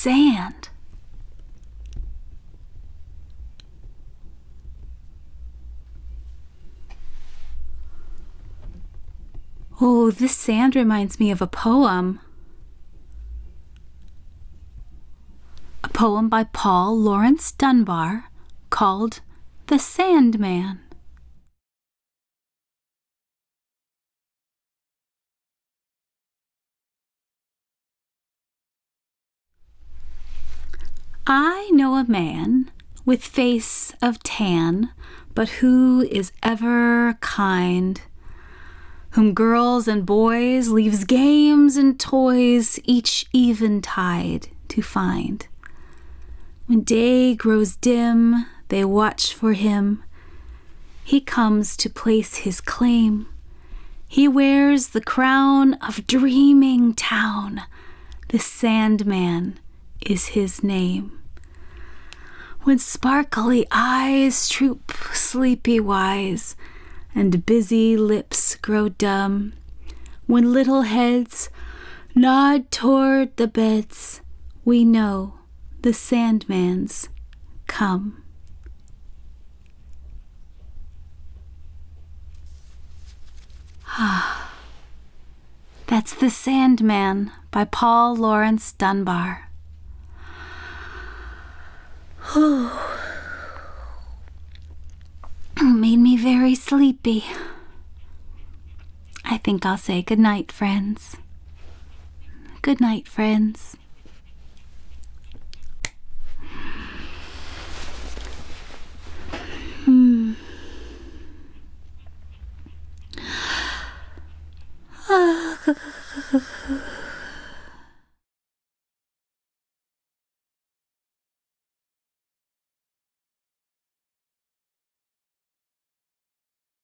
sand. Oh, this sand reminds me of a poem. A poem by Paul Laurence Dunbar called The Sandman. I know a man with face of tan, but who is ever kind, whom girls and boys leaves games and toys each eventide to find. When day grows dim, they watch for him. He comes to place his claim. He wears the crown of dreaming town. The Sandman is his name. When sparkly eyes droop sleepy wise, and busy lips grow dumb, when little heads nod toward the beds, we know the Sandman's come. Ah, that's The Sandman by Paul Laurence Dunbar. Made me very sleepy. I think I'll say good night, friends. Good night, friends. Hmm.